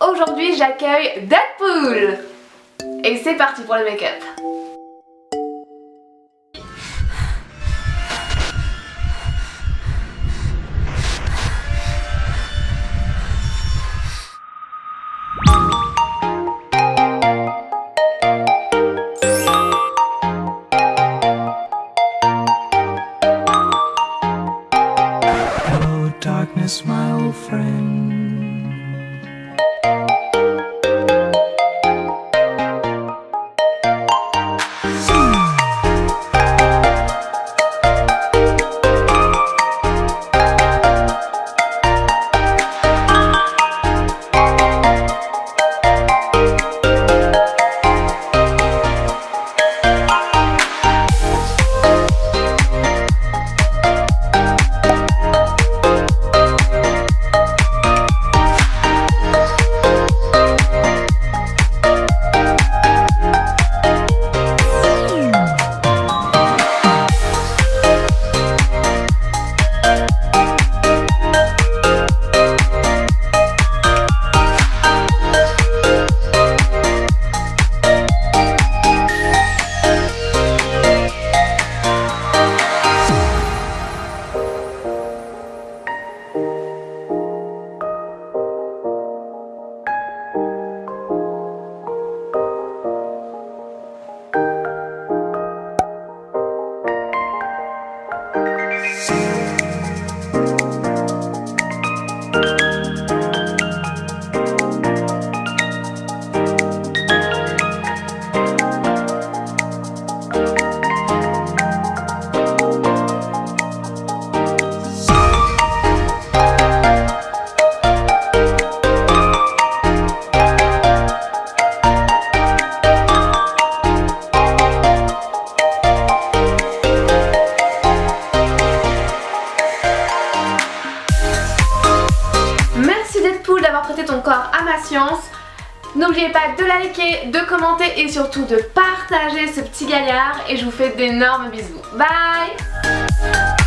aujourd'hui j'accueille Deadpool Et c'est parti pour le make-up friend. Ton corps à ma science N'oubliez pas de liker, de commenter et surtout de partager ce petit gaillard et je vous fais d'énormes bisous. Bye